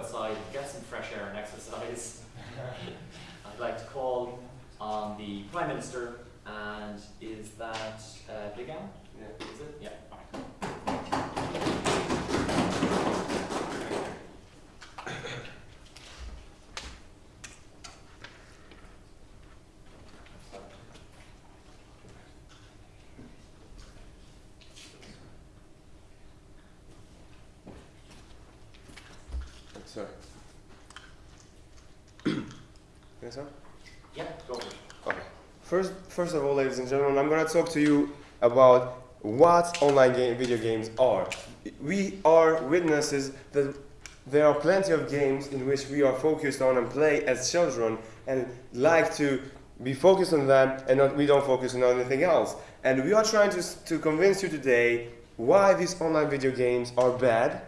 outside get some fresh air and exercise, I'd like to call on the Prime Minister, and is that uh, Big Ann? Yeah. Is it? Yeah. Sorry. yes, sir? Yeah, go for it. Okay. First, of all, ladies and gentlemen, I'm going to talk to you about what online game, video games are. We are witnesses that there are plenty of games in which we are focused on and play as children and like to be focused on them and not, we don't focus on anything else. And we are trying to, to convince you today why these online video games are bad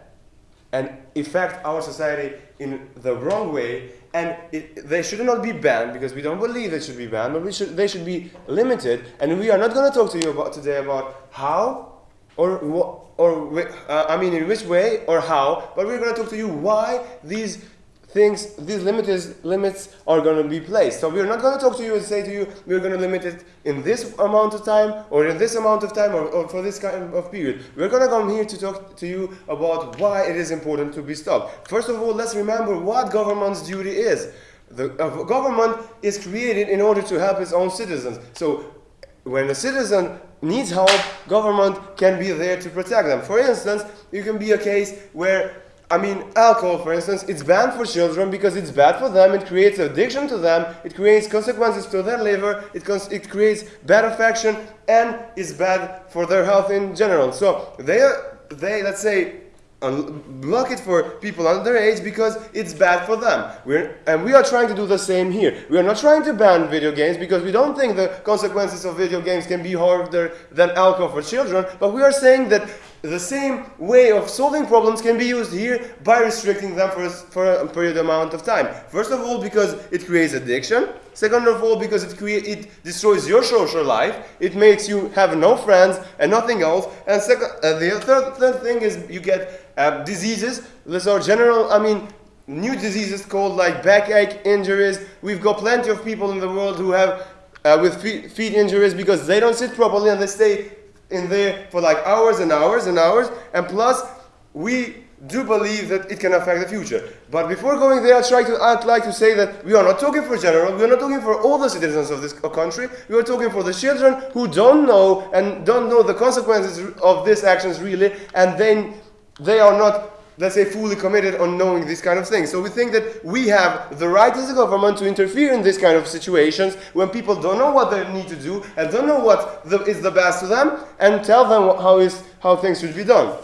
and affect our society in the wrong way and it, they should not be banned because we don't believe they should be banned but we should, they should be limited and we are not going to talk to you about today about how or what or uh, I mean in which way or how but we're going to talk to you why these things these limits limits are going to be placed. So we're not going to talk to you and say to you we're going to limit it in this amount of time or in this amount of time or, or for this kind of period. We're going to come here to talk to you about why it is important to be stopped. First of all let's remember what government's duty is. The uh, government is created in order to help its own citizens. So when a citizen needs help, government can be there to protect them. For instance, it can be a case where, I mean, alcohol, for instance, it's banned for children because it's bad for them, it creates addiction to them, it creates consequences to their liver, it, it creates bad affection, and is bad for their health in general. So they, are, they let's say, block it for people under age because it's bad for them. We're, and we are trying to do the same here. We are not trying to ban video games because we don't think the consequences of video games can be harder than alcohol for children, but we are saying that the same way of solving problems can be used here by restricting them for a, for a period amount of time. First of all, because it creates addiction. Second of all, because it create, it destroys your social life. It makes you have no friends and nothing else. And second, uh, the third, third thing is you get uh, diseases. These are general, I mean, new diseases called like backache injuries. We've got plenty of people in the world who have uh, with feet, feet injuries because they don't sit properly and they stay in there for like hours and hours and hours. And plus, we do believe that it can affect the future. But before going there, I'd, try to, I'd like to say that we are not talking for general, we are not talking for all the citizens of this uh, country, we are talking for the children who don't know and don't know the consequences of these actions really, and then they are not let's say fully committed on knowing these kind of things so we think that we have the right as a government to interfere in these kind of situations when people don't know what they need to do and don't know what the, is the best to them and tell them how is how things should be done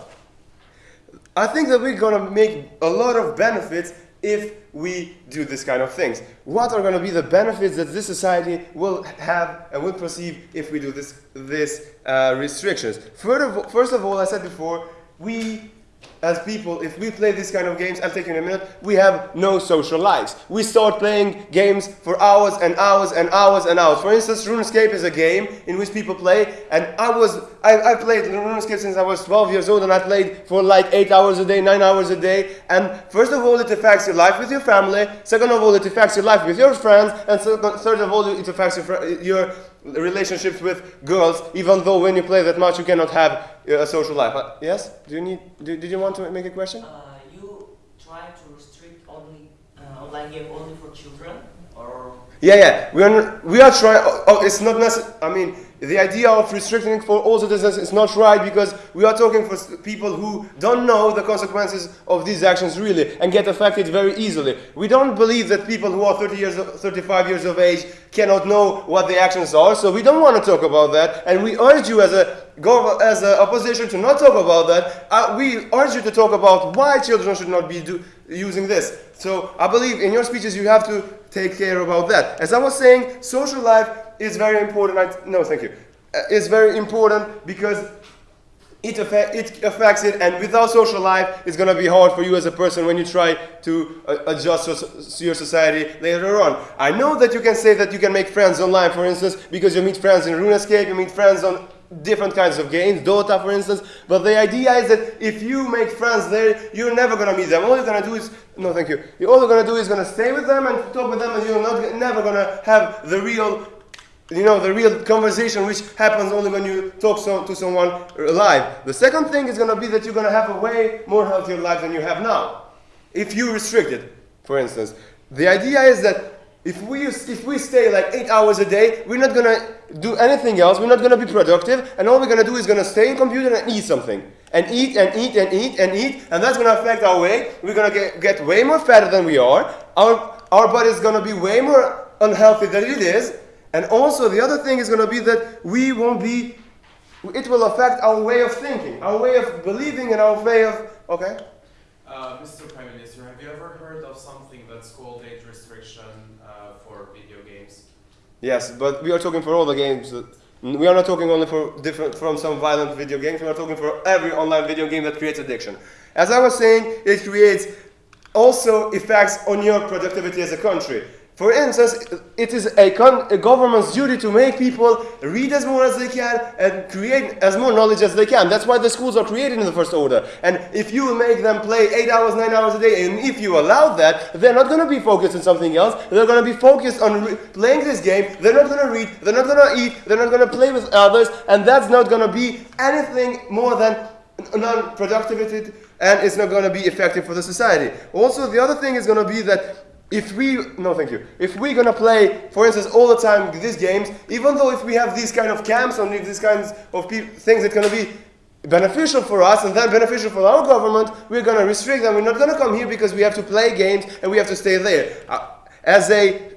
I think that we're to make a lot of benefits if we do this kind of things. What are to be the benefits that this society will have and will perceive if we do this, this uh, restrictions? First of, all- first of all, I said before, we as people, if we play this kind of games, I'll take you in a minute, we have no social lives. We start playing games for hours and hours and hours and hours. For instance, RuneScape is a game in which people play, and I was, I, I played RuneScape since I was 12 years old, and I played for like 8 hours a day, 9 hours a day, and first of all, it affects your life with your family, second of all, it affects your life with your friends, and third of all, it affects your, your relationships with girls, even though when you play that much, you cannot have a social life. Uh, yes? Do you need, do, did you want to make a question? Uh, you try to restrict only uh, online game only for children, or Yeah, yeah. We are we are trying. Oh, oh, it's not necessary. I mean, the idea of restricting for all citizens is not right because we are talking for people who don't know the consequences of these actions really and get affected very easily. We don't believe that people who are 30 years, 35 years of age cannot know what the actions are. So we don't want to talk about that, and we urge you as a as a opposition to not talk about that. Uh, we urge you to talk about why children should not be do, using this. So I believe in your speeches you have to take care about that. As I was saying, social life is very important. I, no, thank you. Uh, It's very important because it, affect, it affects it, and without social life, it's gonna be hard for you as a person when you try to uh, adjust so- your society later on. I know that you can say that you can make friends online, for instance, because you meet friends in RuneScape, you meet friends on different kinds of games, Dota, for instance. But the idea is that if you make friends there, you're never gonna meet them. All you're gonna do is no, thank you. All you're gonna do is gonna stay with them and talk with them, and you're not never gonna have the real you know the real conversation which happens only when you talk so, to someone live the second thing is going to be that you're going to have a way more healthier life than you have now if you restrict it for instance the idea is that if we if we stay like eight hours a day we're not going to do anything else. We're not going to be productive. And all we're going to do is to stay in computer and eat something. And eat and eat and eat and eat. And that's going to affect our weight. We're going to get, get way more fatter than we are. Our our body is going to be way more unhealthy than it is. And also, the other thing is going to be that we won't be, it will affect our way of thinking, our way of believing, and our way of, okay? Uh, Mr. Prime Minister, have you ever heard of something that's called age restriction uh, for video games? Yes, but we are talking for all the games. We are not talking only for different from some violent video games. We are talking for every online video game that creates addiction. As I was saying, it creates also effects on your productivity as a country. For instance, it is a, a, government's duty to make people read as more as they can and create as more knowledge as they can. That's why the schools are created in the first order. And if you make them play eight hours, nine hours a day, and if you allow that, they're not going to be focused on something else. They're going to be focused on playing this game. They're not going to read. They're not going to eat. They're not going to play with others. And that's not going to be anything more than non-productivity and it's not going to be effective for the society. Also, the other thing is going to be that if we, no thank you, if we're gonna play, for instance, all the time these games, even though if we have these kind of camps and these kinds of things that gonna be beneficial for us and then beneficial for our government, we're gonna restrict them. We're not gonna come here because we have to play games and we have to stay there. Uh, as a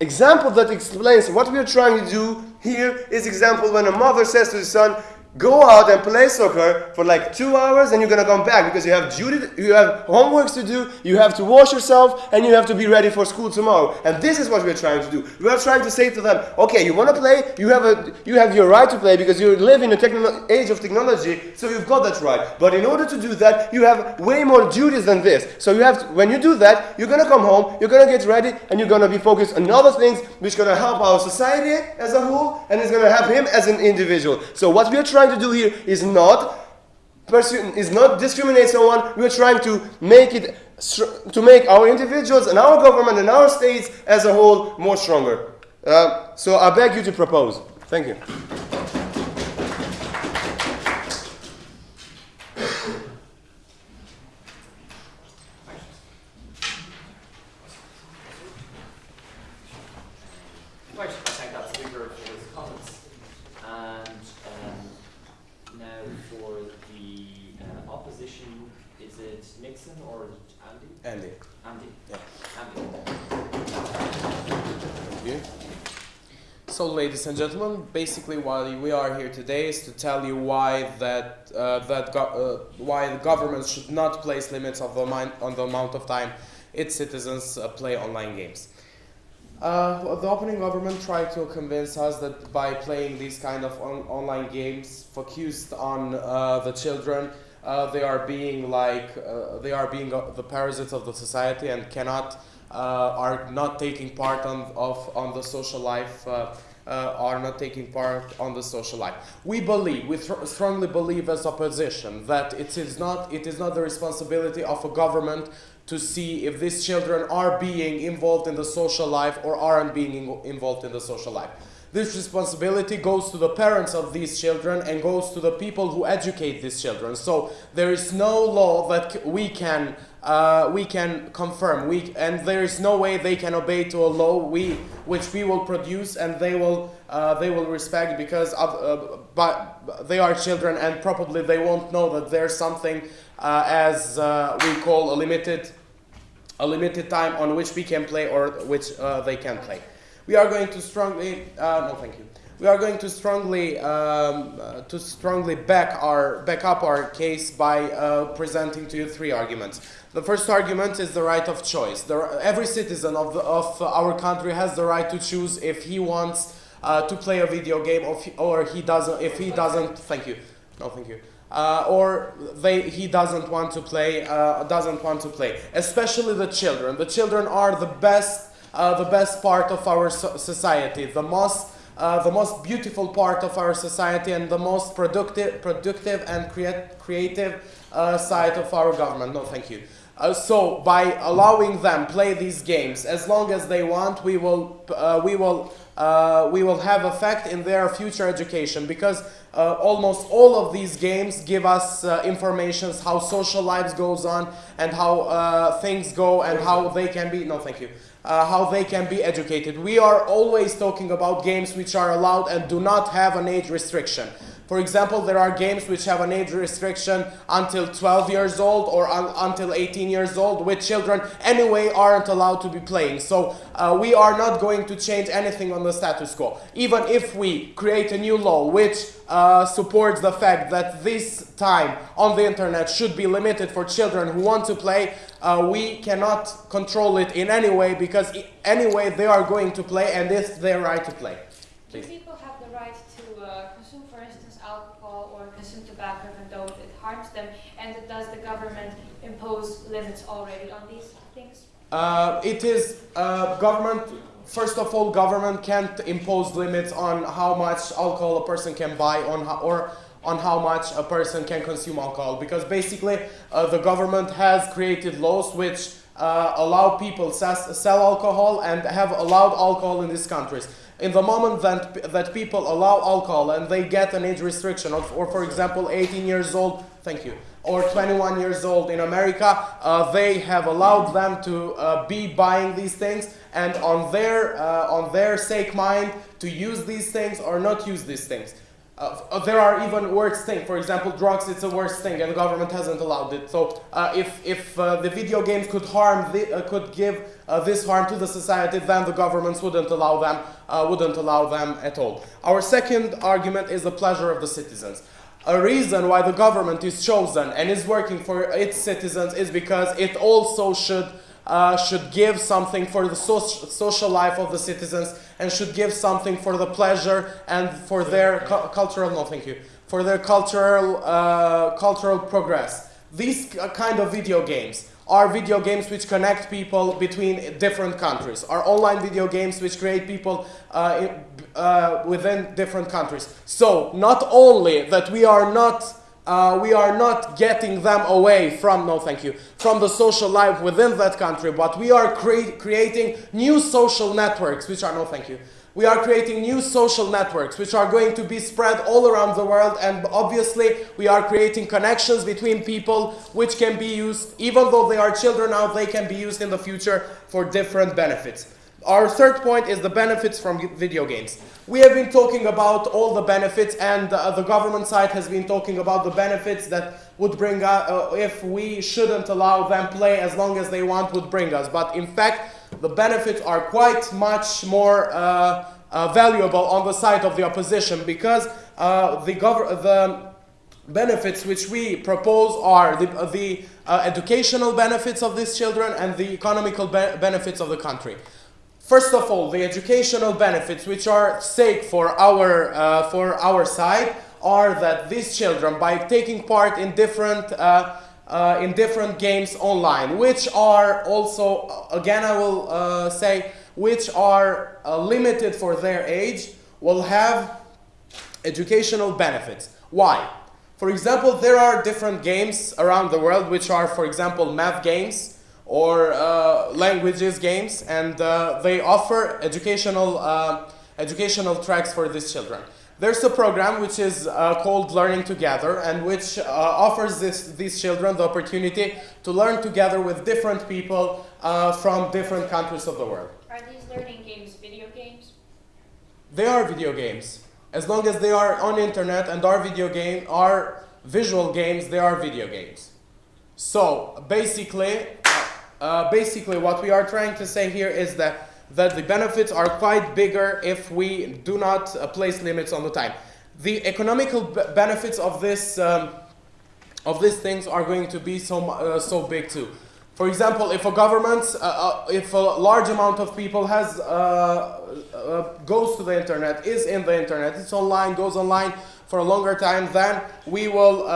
example that explains what we are trying to do here is example when a mother says to the son, Go out and play soccer for like two hours and you're gonna come back because you have duty, you have homeworks to do, you have to wash yourself, and you have to be ready for school tomorrow. And this is what we're trying to do. We are trying to say to them, okay, you wanna play, you have a you have your right to play because you live in a age of technology, so you've got that right. But in order to do that, you have way more duties than this. So you have to, when you do that, you're gonna come home, you're gonna get ready, and you're gonna be focused on other things which gonna help our society as a whole, and it's gonna help him as an individual. So what we are trying trying to do here is not is not discriminate someone. We're trying to make it to make our individuals and our government and our states as a whole more stronger. Uh, so I beg you to propose. Thank you. Andy. Andy. Yeah. Andy. So, ladies and gentlemen, basically why we are here today is to tell you why that uh, that uh, why the government should not place limits of the on the amount of time its citizens uh, play online games. Uh, the opening government tried to convince us that by playing these kind of on online games focused on uh, the children, uh, they are being like uh, they are being uh, the parasites of the society and cannot uh, are not taking part on of on the social life uh, are not taking part on the social life. We believe, we strongly believe as opposition that it is not it is not the responsibility of a government to see if these children are being involved in the social life or aren't being involved in the social life. This responsibility goes to the parents of these children and goes to the people who educate these children. So there is no law that we can uh, we can confirm. We and there is no way they can obey to a law we which we will produce and they will uh, they will respect because of, uh, but they are children and probably they won't know that there's something uh, as uh, we call a limited a limited time on which we can play or which uh, they can play. We are going to strongly, uh, no thank you. We are going to strongly, um, uh, to strongly back, our, back up our case by uh, presenting to you three arguments. The first argument is the right of choice. The, every citizen of, the, of our country has the right to choose if he wants uh, to play a video game or, or he doesn't, if he doesn't, thank you, no thank you. uh, or they he doesn't want to play uh, doesn't want to play. Especially the children. The children are the best uh, the best part of our so- society. The most uh, the most beautiful part of our society and the most productive productive and creat- creative uh, side of our government. No, thank you. Uh, so by allowing them play these games as long as they want, we will uh, we will uh, we will have effect in their future education because uh, almost all of these games give us informations how social lives goes on and how things go and how they can be no thank you uh, how they can be educated. We are always talking about games which are allowed and do not have an age restriction. For example, there are games which have an age restriction until 12 years old or un- until 18 years old, which children anyway aren't allowed to be playing. So uh, we are not going to change anything on the status quo. Even if we create a new law which uh, supports the fact that this time on the internet should be limited for children who want to play, uh, we cannot control it in any way because anyway they are going to play and it's their right to play. Please. people have the right to uh, consume, for instance, alcohol or consume tobacco even though it harms them? And does the government impose limits already on these things? Uh, it is uh, government. First of all, government can't impose limits on how much alcohol a person can buy on or on how much a person can consume alcohol because basically uh, the government has created laws which uh, allow people sell alcohol and have allowed alcohol in these countries. In the moment that, that people allow alcohol and they get an age restriction, of, or for example, 18 years old, thank you, or 21 years old in America, uh, they have allowed them to uh, be buying these things and on their, uh, on their sake mind to use these things or not use these things. Uh, uh, there are even worse things. For example, drugs. It's a worse thing, and the government hasn't allowed it. So, uh, if if the video games could harm, the, could give this harm to the society, then the governments wouldn't allow them, wouldn't allow them at all. Our second argument is the pleasure of the citizens. A reason why the government is chosen and is working for its citizens is because it also should uh, should give something for the soc- social life of the citizens and should give something for the pleasure and for their cu- cultural no thank you for their cultural uh, cultural progress. These kind of video games are video games which connect people between different countries? Are online video games which create people uh, uh, within different countries? So not only that we are not uh, we are not getting them away from no thank you from the social life within that country but we are crea- creating new social networks which are no thank you we are creating new social networks which are going to be spread all around the world and obviously we are creating connections between people which can be used even though they are children now they can be used in the future for different benefits our third point is the benefits from video games. We have been talking about all the benefits, and uh, the government side has been talking about the benefits that would bring us, uh, if we shouldn't allow them play as long as they want, would bring us. But in fact, the benefits are quite much more uh, uh, valuable on the side of the opposition because uh, the the benefits which we propose are the, uh, the uh, educational benefits of these children and the economical be- benefits of the country. First of all, the educational benefits which are stake for our, for our side are that these children, by taking part in different, uh, uh, in different games online, which are also, uh, again I will uh, say, which are uh, limited for their age, will have educational benefits. Why? For example, there are different games around the world which are, for example, math games or uh, languages games, and uh, they offer educational educational tracks for these children. There's a program which is uh, called Learning Together, and which uh, offers this, these children the opportunity to learn together with different people uh, from different countries of the world. Are these learning games video games? They are video games. As long as they are on internet and are video game are visual games, they are video games. So basically, uh, basically what we are trying to say here is that that the benefits are quite bigger if we do not uh, place limits on the time. The economical benefits of this um, of these things are going to be so uh, so big too. For example, if a government, uh, uh, if a large amount of people has uh, uh, goes to the internet, is in the internet, it's online, goes online for a longer time, then we will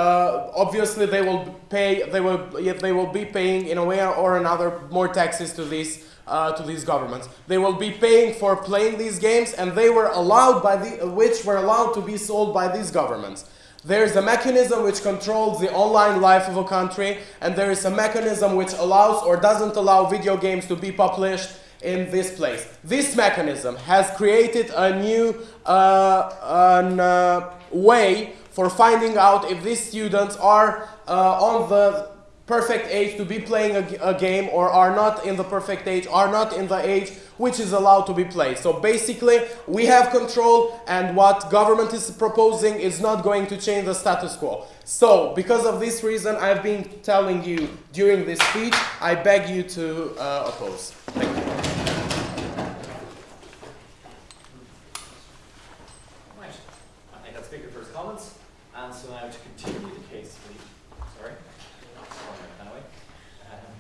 obviously they will pay, they will they will be paying in a way or another more taxes to these uh, to these governments. They will be paying for playing these games, and they were allowed by the which were allowed to be sold by these governments. There is a mechanism which controls the online life of a country, and there is a mechanism which allows or doesn't allow video games to be published in this place. This mechanism has created a new uh, an, uh, way for finding out if these students are uh, on the perfect age to be playing a game or are not in the perfect age, are not in the age which is allowed to be played. So basically, we have control, and what government is proposing is not going to change the status quo. So, because of this reason, I've been telling you during this speech, I beg you to uh, oppose. Thank you. Right, I think that's speaker for his comments, and so now to continue the case, we, sorry, sorry, anyway. Um,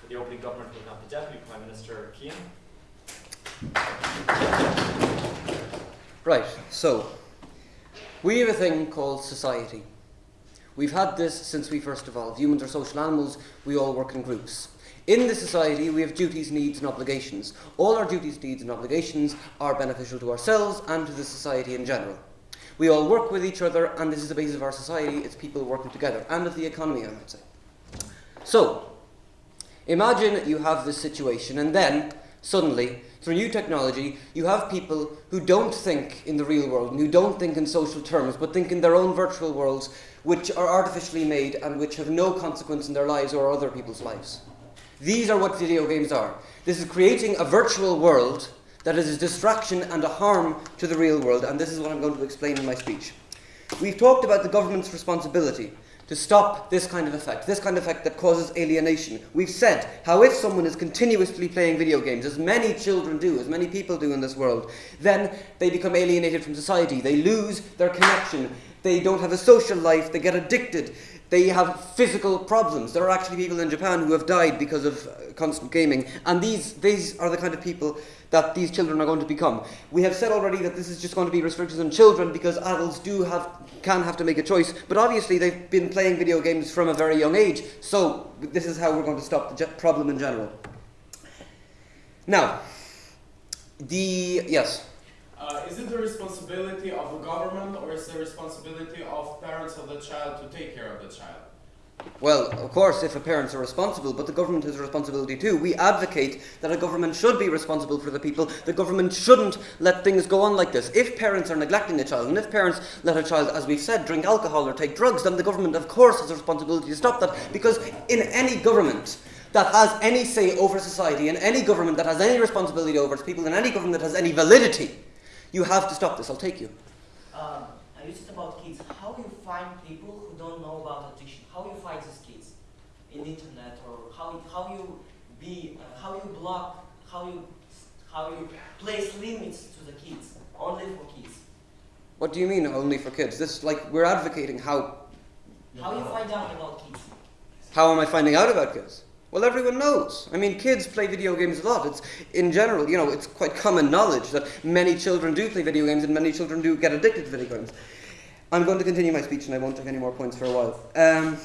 For the opening government, we'll have the Deputy Prime Minister, Keane. Right, so we have a thing called society. We've had this since we first evolved. Humans are social animals, we all work in groups. In the society, we have duties, needs, and obligations. All our duties, needs, and obligations are beneficial to ourselves and to the society in general. We all work with each other, and this is the basis of our society. It's people working together, and of the economy, I might say. So, imagine you have this situation, and then suddenly, through new technology, you have people who don't think in the real world and who don't think in social terms, but think in their own virtual worlds, which are artificially made and which have no consequence in their lives or other people's lives. These are what video games are. This is creating a virtual world that is a distraction and a harm to the real world, and this is what I'm going to explain in my speech. We've talked about the government's responsibility to stop this kind of effect, this kind of effect that causes alienation. We've said how if someone is continuously playing video games, as many children do, as many people do in this world, then they become alienated from society. They lose their connection. They don't have a social life. They get addicted. They have physical problems. There are actually people in Japan who have died because of uh, constant gaming, and these these are the kind of people that these children are going to become. We have said already that this is just going to be restricted on children because adults do have can have to make a choice, but obviously they've been playing video games from a very young age. So this is how we're going to stop the problem in general. Now, the yes. Uh, is it the responsibility of the government or is it the responsibility of parents of the child to take care of the child? Well, of course, if parents are responsible, but the government has a responsibility too. We advocate that a government should be responsible for the people. The government shouldn't let things go on like this. If parents are neglecting a child, and if parents let a child, as we've said, drink alcohol or take drugs, then the government, of course, has a responsibility to stop that. Because in any government that has any say over society, in any government that has any responsibility over its people, in any government that has any validity, you have to stop this. I'll take you. Um, I it about kids. How do you find people who don't know about addiction? How you find these kids in the internet, or how you be uh, how you block, how you how you place limits to the kids only for kids? What do you mean only for kids? This like we're advocating how How you find out about kids? How am I finding out about kids? Well, everyone knows. I mean, kids play video games a lot. It's in general, you know, it's quite common knowledge that many children do play video games and many children do get addicted to video games. I'm going to continue my speech and I won't take any more points for a while. Um,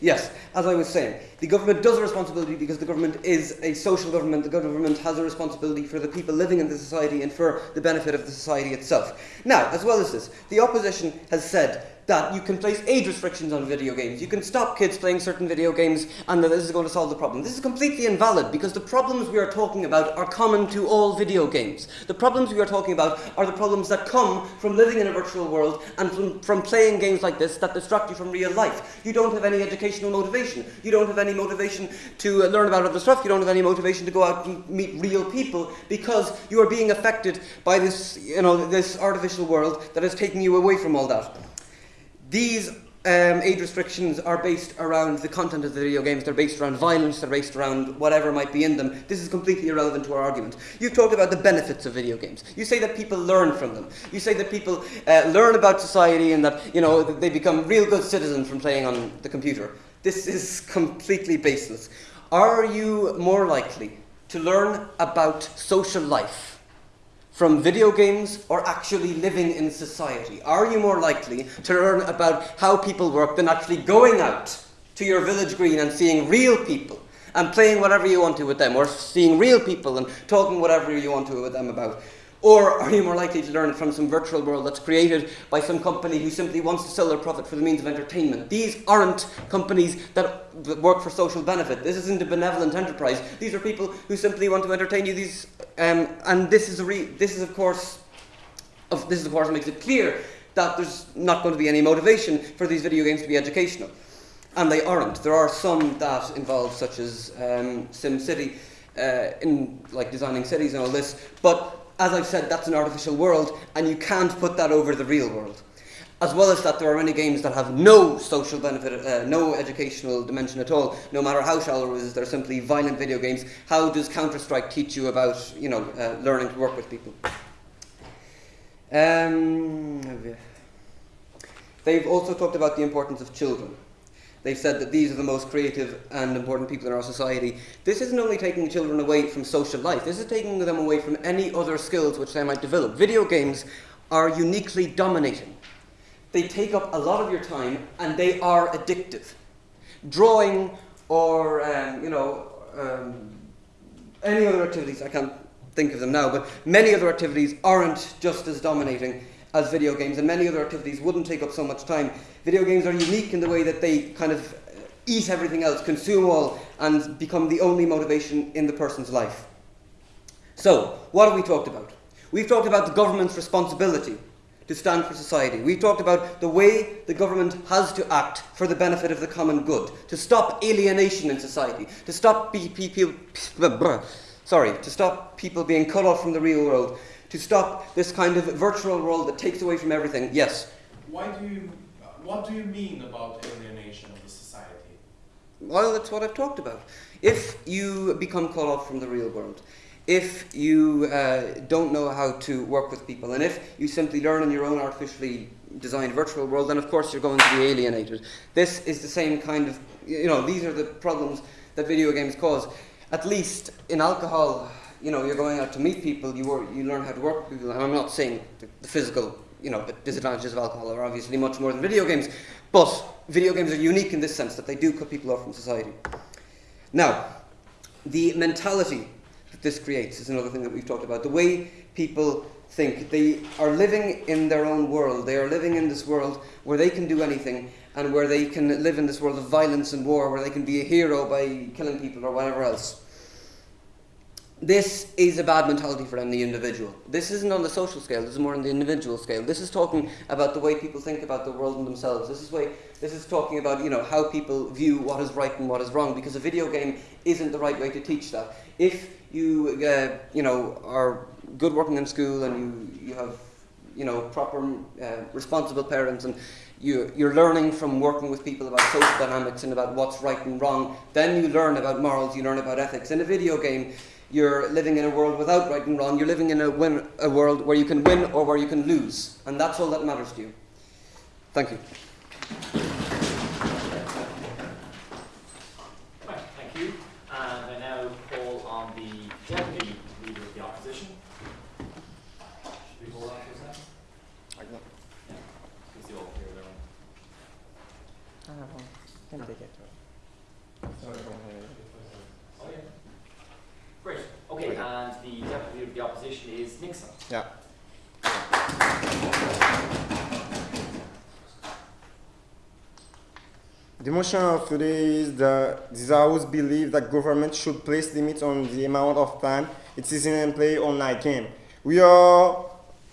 Yes, as I was saying, the government does a responsibility because the government is a social government. The government has a responsibility for the people living in the society and for the benefit of the society itself. Now, as well as this, the opposition has said that you can place age restrictions on video games. You can stop kids playing certain video games and that this is going to solve the problem. This is completely invalid because the problems we are talking about are common to all video games. The problems we are talking about are the problems that come from living in a virtual world and from, from playing games like this that distract you from real life. You don't have any educational motivation. You don't have any motivation to learn about other stuff. You don't have any motivation to go out and meet real people because you are being affected by this, you know, this artificial world that is taking you away from all that. These um, age restrictions are based around the content of the video games, they're based around violence, they're based around whatever might be in them. This is completely irrelevant to our argument. You've talked about the benefits of video games. You say that people learn from them. You say that people uh, learn about society and that you know that they become real good citizens from playing on the computer. This is completely baseless. Are you more likely to learn about social life from video games or actually living in society? Are you more likely to learn about how people work than actually going out to your village green and seeing real people and playing whatever you want to with them or seeing real people and talking whatever you want to with them about? Or are you more likely to learn from some virtual world that's created by some company who simply wants to sell their profit for the means of entertainment? These aren't companies that work for social benefit. This isn't a benevolent enterprise. These are people who simply want to entertain you. These, um, and this is this is of course, of, this is of course makes it clear that there's not going to be any motivation for these video games to be educational, and they aren't. There are some that involve, such as um, SimCity, uh, in like designing cities and all this, but as I've said, that's an artificial world, and you can't put that over the real world. As well as that, there are many games that have no social benefit, uh, no educational dimension at all. No matter how shallow it is, they're simply violent video games. How does Counter Strike teach you about, you know, uh, learning to work with people? Um, they've also talked about the importance of children. They've said that these are the most creative and important people in our society. This isn't only taking children away from social life, this is taking them away from any other skills which they might develop. Video games are uniquely dominating. They take up a lot of your time and they are addictive. Drawing or, um, you know, um, any other activities, I can't think of them now, but many other activities aren't just as dominating as video games, and many other activities wouldn't take up so much time. Video games are unique in the way that they kind of eat everything else, consume all, and become the only motivation in the person's life. So, what have we talked about? We've talked about the government's responsibility to stand for society. We've talked about the way the government has to act for the benefit of the common good, to stop alienation in society, to stop people, sorry, to stop people being cut off from the real world, to stop this kind of virtual world that takes away from everything. Yes. Why do you? What do you mean about alienation of the society? Well, that's what I've talked about. If you become cut off from the real world, if you uh, don't know how to work with people, and if you simply learn in your own artificially designed virtual world, then of course you're going to be alienated. This is the same kind of, you know, these are the problems that video games cause. At least in alcohol, you know, you're going out to meet people, you, you learn how to work with people, and I'm not saying the, the physical, you know, the disadvantages of alcohol are obviously much more than video games, but video games are unique in this sense that they do cut people off from society. Now, the mentality this creates is another thing that we've talked about. The way people think, they are living in their own world. They are living in this world where they can do anything and where they can live in this world of violence and war, where they can be a hero by killing people or whatever else this is a bad mentality for the individual. This isn't on the social scale, this is more on the individual scale. This is talking about the way people think about the world and themselves. This is way this is talking about, you know, how people view what is right and what is wrong, because a video game isn't the right way to teach that. If you uh, you know, are good working in school and you, you have you know, proper uh, responsible parents and you, you're learning from working with people about social dynamics and about what's right and wrong, then you learn about morals, you learn about ethics. In a video game, you're living in a world without right and wrong. You're living in a, win, a world where you can win or where you can lose. And that's all that matters to you. Thank you. Right, thank you. And I now call on the deputy leader of the opposition. Should we hold on for a second? Yeah. Because you all hear everyone. Oh, yeah. Great. Okay, and the deputy of the opposition is Nixon. Yeah. The motion of today is that this House believes that government should place limits on the amount of time it is in play online game. We are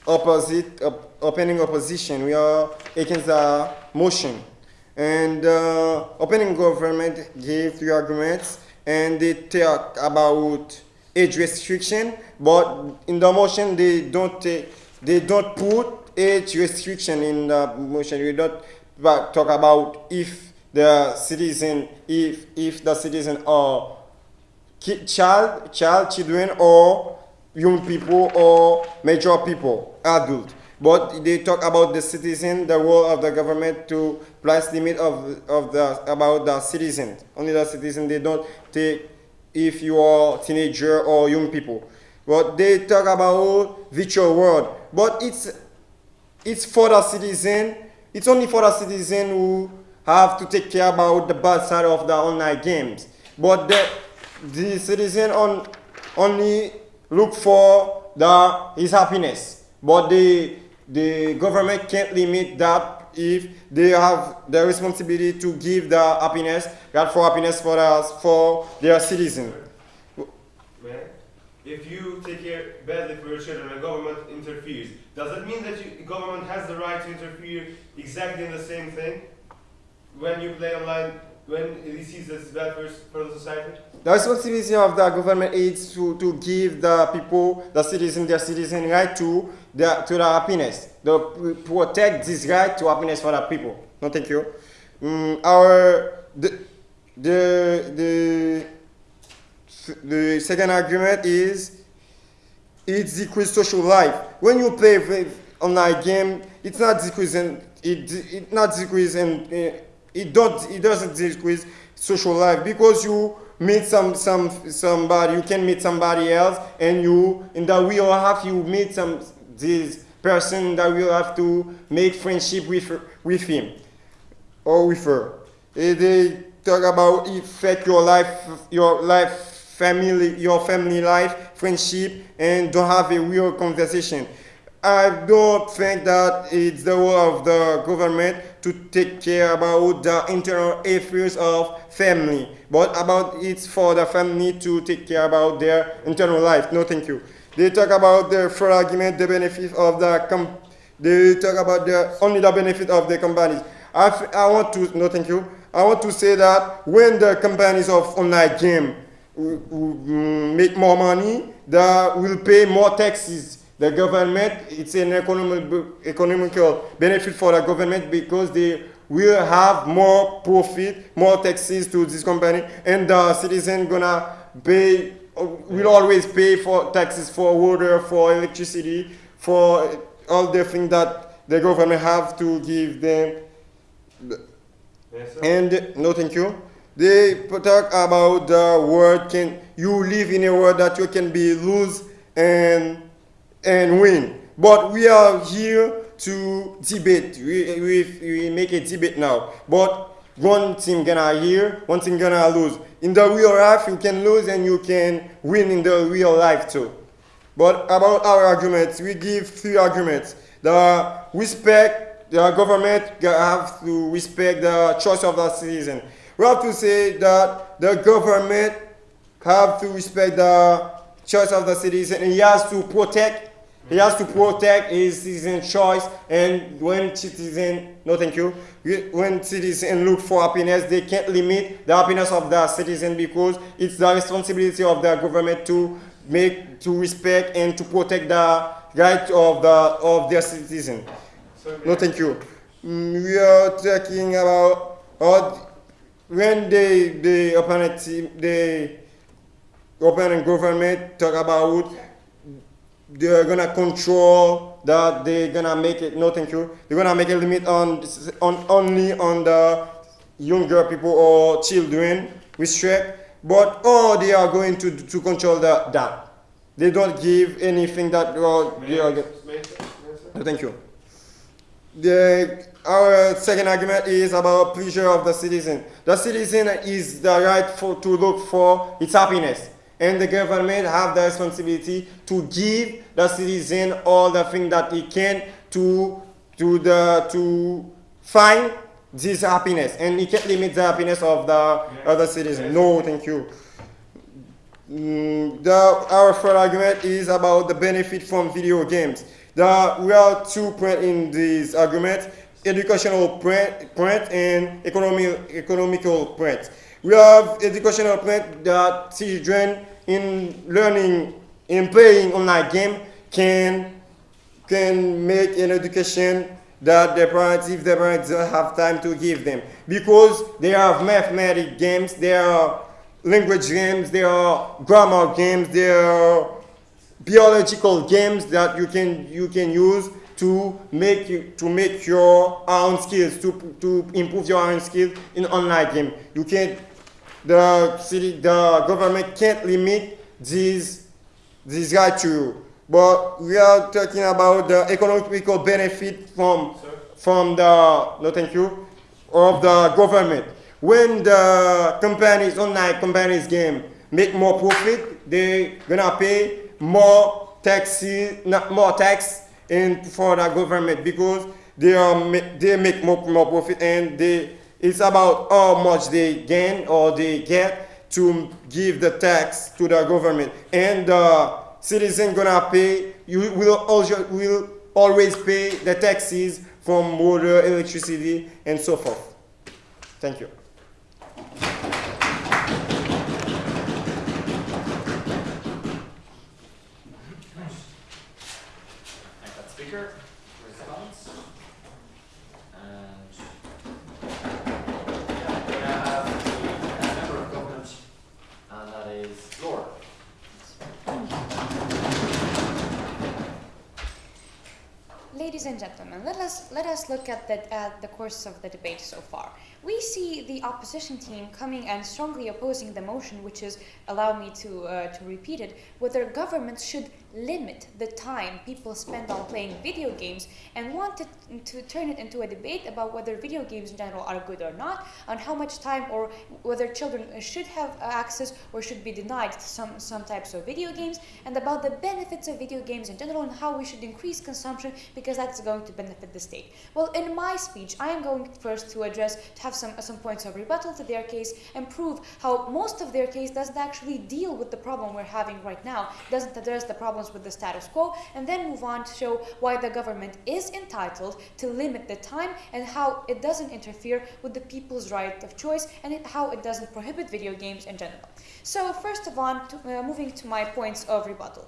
opposite, op- opening opposition. We are against the motion. And uh, opening government gave three arguments and they talk about age restriction, but in the motion they don't take, they don't put age restriction in the motion. We don't talk about if the citizen, if if the citizen are child, child, children, or young people, or major people, adult. But they talk about the citizen, the role of the government to place limit of of the about the citizen. Only the citizen. They don't take if you are teenager or young people. But they talk about virtual world. But it's it's for the citizen. It's only for the citizen who have to take care about the bad side of the online games. But the the citizen on only look for the his happiness. But the the government can't limit that if they have the responsibility to give the happiness, God for happiness for us for their citizen. Man, if you take care badly for your children and government interferes, does that mean that you, government has the right to interfere exactly in the same thing when you play online when he sees this bad for, for the society? The responsibility of the government is to, to give the people, the citizen, their citizen right to the, to the happiness. The protect this right to happiness for the people. No, thank you. Mm, our the the the the second argument is it decreases social life. When you play with online game, it's not decreasing. It it not decreasing. Uh, it don't it doesn't decrease social life because you meet some some somebody. You can meet somebody else, and you in that we all have, you meet some this person that will have to make friendship with with him or with her. Eh, They talk about affect your life, your life, family, your family life, friendship, and don't have a real conversation. I don't think that it's the role of the government to take care about the internal affairs of family, but about it's for the family to take care about their internal life. No, thank you. They talk about the for argument, the benefit of the com- they talk about the only the benefit of the companies. I, I want to no thank you. I want to say that when the companies of online game make more money, they will pay more taxes. The government, it's an economic, economical benefit for the government because they will have more profit, more taxes to this company, and the citizen gonna pay, will always pay for taxes for water, for electricity, for all the things that the government have to give them Yes, and no, thank you. They talk about the world can you live in a world that you can be lose and and win. But we are here to debate. We, we, we make a debate now. But one team gonna hear, one team gonna lose. In the real life, you can lose and you can win in the real life too. But about our arguments, we give three arguments. The respect, the government have to respect the choice of the citizen. We have to say that the government have to respect the choice of the citizen. He has to protect he has to protect his citizen choice. And when citizen no thank you. When citizen look for happiness they can't limit the happiness of the citizen because it's the responsibility of the government to make to respect and to protect the right of the of their citizen no thank you Mm, we are talking about how when they the opponent the opponent government talk about they're gonna control that they're gonna make it no thank you they're gonna make a limit on on only on the younger people or children with restrict but all they are going to to control the, that they don't give anything that uh, they are, may I, sir? May I, sir? no, thank you. The, our second argument is about pleasure of the citizen. The citizen is the right for, to look for its happiness. And the government have the responsibility to give the citizen all the things that he can to, to, the, to find this happiness. And he can't limit the happiness of the other citizen. No, thank you. Mm, the, our third argument is about the benefit from video games. The, we have two points in this argument, educational point, point and economic, economical point. We have educational point that children in learning, in playing online game can, can make an education that the parents, if the parents don't have time to give them. Because there are mathematic games, there are language games, there are grammar games, there are biological games that you can you can use to make to make your own skills to to improve your own skills in online game. You can't the city the government can't limit these this right to you. But we are talking about the economical benefit from Sir? from the no thank you of the government. When the companies online companies game make more profit, they gonna pay more taxes, not more tax in for the government because they are they make more, more profit and they it's about how much they gain or they get to give the tax to the government. And the citizen gonna pay you will also will always pay the taxes from water electricity and so forth. Thank you Thank that speaker for his comments. And yeah, we now have the uh, member of government, and that is Laura. Ladies let us let us look at the at the course of the debate so far. We see the opposition team coming and strongly opposing the motion, which is allow me to uh, to repeat it, whether governments should limit the time people spend on playing video games, and wanted to turn it into a debate about whether video games in general are good or not, on how much time or whether children should have access or should be denied some some types of video games, and about the benefits of video games in general and how we should increase consumption because that's going to benefit the state. Well, in my speech, I am going first to address, to have some, some points of rebuttal to their case and prove how most of their case doesn't actually deal with the problem we're having right now, doesn't address the problems with the status quo, and then move on to show why the government is entitled to limit the time and how it doesn't interfere with the people's right of choice and it, how it doesn't prohibit video games in general. So, first of all, to, uh, moving to my points of rebuttal.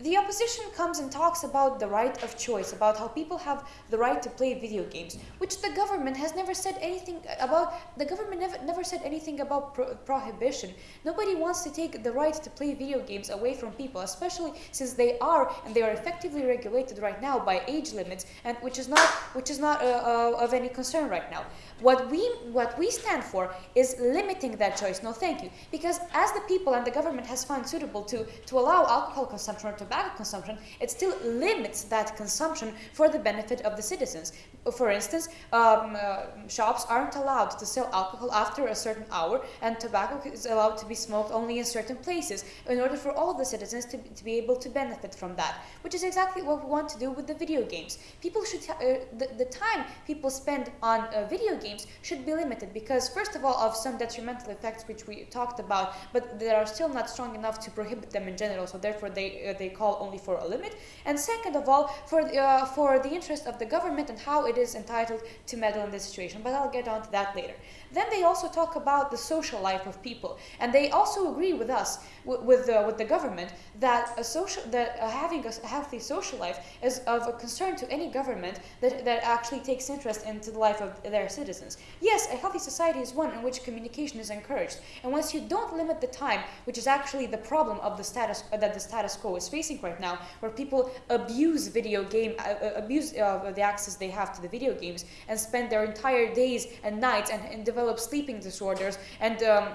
The opposition comes and talks about the right of choice, about how people have the right to play video games, which the government has never said anything about. The government never, never said anything about pro- prohibition. Nobody wants to take the right to play video games away from people, especially since they are and they are effectively regulated right now by age limits, and which is not which is not uh, uh, of any concern right now. What we what we stand for is limiting that choice. No, thank you, because as the people and the government has found suitable to to allow alcohol consumption or tobacco consumption, it still limits that consumption for the benefit of the citizens. For instance, um, uh, shops aren't allowed to sell alcohol after a certain hour, and tobacco is allowed to be smoked only in certain places in order for all the citizens to, to be able to benefit from that, which is exactly what we want to do with the video games. People should, uh, the, the time people spend on uh, video games should be limited because, first of all, of some detrimental effects which we talked about, but they are still not strong enough to prohibit them in general, so therefore they, uh, they call only for a limit. And second of all, for the, uh, for the interest of the government and how it is entitled to meddle in this situation, but I'll get on to that later. Then they also talk about the social life of people, and they also agree with us, with with, uh, with the government, that a social that having a healthy social life is of a concern to any government that, that actually takes interest into the life of their citizens. Yes, a healthy society is one in which communication is encouraged, and once you don't limit the time, which is actually the problem of the status uh, that the status quo is facing right now, where people abuse video game, uh, uh, abuse uh, the access they have to the video games, and spend their entire days and nights and, and develop sleeping disorders and. Um,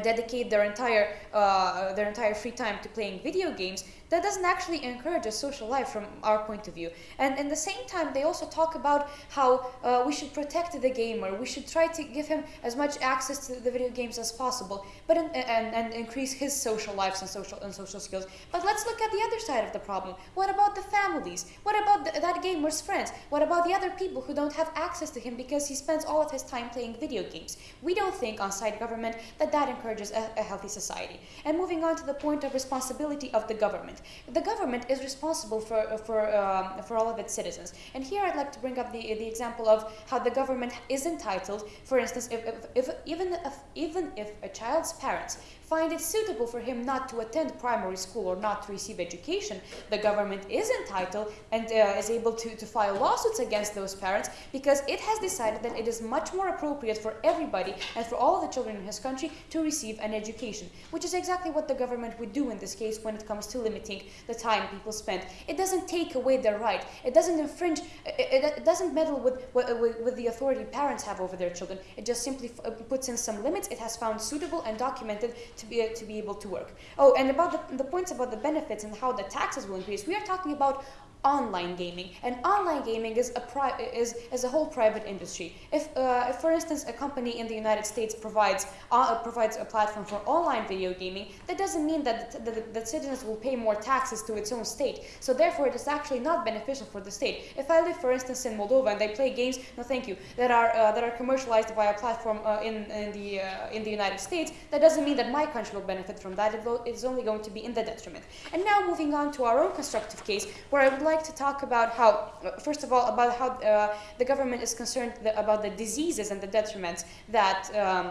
dedicate their entire uh, their entire free time to playing video games that doesn't actually encourage a social life from our point of view. And in the same time they also talk about how uh, we should protect the gamer. We should try to give him as much access to the video games as possible but in, and, and increase his social lives and social and social skills. But let's look at the other side of the problem. What about the families? What about that gamer's friends? What about the other people who don't have access to him because he spends all of his time playing video games? We don't think on side government that that encourages a, a healthy society. And moving on to the point of responsibility of the government, the government is responsible for for um, for all of its citizens. And here I'd like to bring up the the example of how the government is entitled, for instance, if, if, if even if even if a child's parents find it suitable for him not to attend primary school or not to receive education, the government is entitled and uh, is able to, to file lawsuits against those parents because it has decided that it is much more appropriate for everybody and for all the children in his country to receive an education, which is exactly what the government would do in this case when it comes to limiting the time people spend. It doesn't take away their right. It doesn't infringe. It, it, doesn't meddle with, with, with the authority parents have over their children. It just simply puts in some limits. It has found suitable and documented to be uh, to be able to work. Oh, and about the, the points about the benefits and how the taxes will increase. We are talking about online gaming. And online gaming is a is is a whole private industry. If, uh, if for instance a company in the united states provides uh, provides a platform for online video gaming that doesn't mean that the, that, that citizens will pay more taxes to its own state. So therefore it is actually not beneficial for the state. If i live for instance in moldova and they play games no thank you that are uh, that are commercialized by a platform uh, in in the uh, in the united states that doesn't mean that my country will benefit from that. It will, it's only going to be in the detriment. And now moving on to our own constructive case where i would like to talk about how, first of all, about how uh, the government is concerned the, about the diseases and the detriments that. Um,